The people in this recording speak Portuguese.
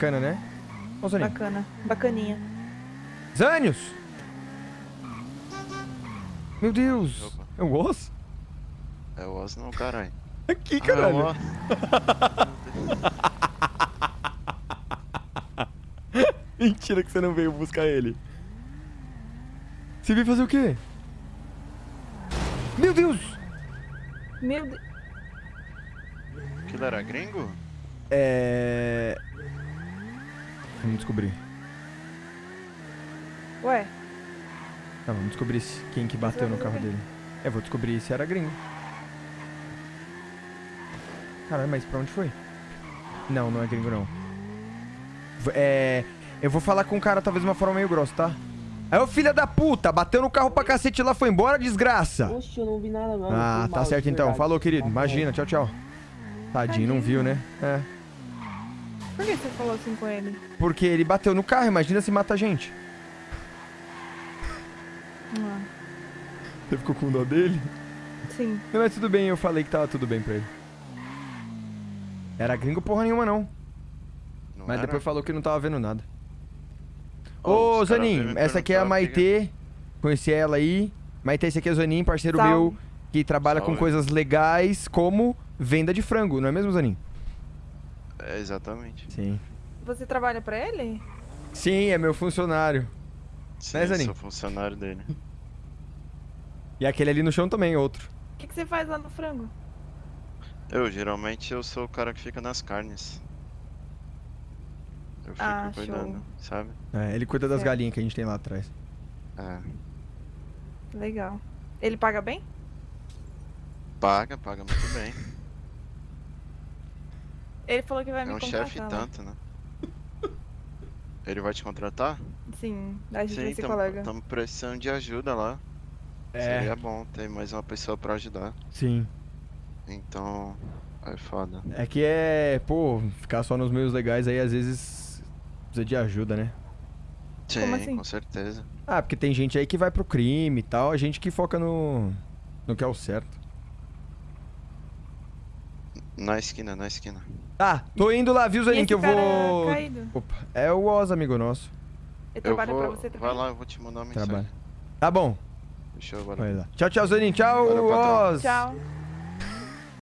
Bacana, né? Ô, Zaninho. Bacana. Bacaninha. Zânios! Meu Deus! Opa. É o Oz? É o Oz não, caralho. Aqui, Ah, caralho. ó. Mentira que você não veio buscar ele. Você veio fazer o quê? Meu Deus! Meu Deus. Aquilo era gringo? É... Vamos descobrir. Ué, Tá, vamos descobrir quem que bateu no carro o dele. É, vou descobrir se era gringo. Caralho, mas pra onde foi? Não, não é gringo não. É... Eu vou falar com o cara talvez de uma forma meio grossa, tá? Aí, ô filha da puta, bateu no carro pra cacete lá, foi embora, desgraça! Oxe, eu não vi nada não. Ah, tá mal, certo então. verdade. Falou, querido. Tá. Imagina, tchau, tchau. Tadinho, não viu, né? É. por que você falou assim com ele? Porque ele bateu no carro, imagina se mata a gente. Ah, Você ficou com dó dele? sim. Não, mas tudo bem, eu falei que tava tudo bem pra ele. Era gringo porra nenhuma, não. Não Mas era? depois falou que não tava vendo nada. Ô, Zanin, essa aqui é a Maitê. Conheci ela aí. Maitê, esse aqui é o Zanin, parceiro Salve. meu, que trabalha com Salve. coisas legais como venda de frango, não é mesmo, Zanin? É, exatamente. Sim. Você trabalha pra ele? Sim, é meu funcionário. Sim, Né, eu Zanin? sou funcionário dele. E aquele ali no chão também, outro. O que, que você faz lá no frango? Eu, geralmente, eu sou o cara que fica nas carnes. Eu fico Ah, cuidando, show. sabe? É, ele cuida das Certo. galinhas que a gente tem lá atrás. É. Legal. Ele paga bem? Paga, paga muito bem. Ele falou que vai É me um contratar. chefe lá. tanto, né? Ele vai te contratar? Sim, a gente vai ser tamo- colega. Tamo precisando de ajuda lá. É. Seria bom ter mais uma pessoa pra ajudar. Sim. Então, é foda. É que é, pô, ficar só nos meios legais aí às vezes precisa de ajuda, né? Sim, Como assim? com certeza. Ah, porque tem gente aí que vai pro crime e tal, a gente que foca no no que é o certo. Na esquina, na esquina. Tá, tô indo lá, viu, E Zanin, que eu vou... caído? Opa, é o Oz, amigo nosso. Ele Eu trabalha vou. pra você também? Vai lá, eu vou te mandar uma mensagem. Trabalha. Tá bom, Deixa eu vai agora. lá. Tchau, tchau, Zanin. Tchau, Valeu. Oz. Tchau.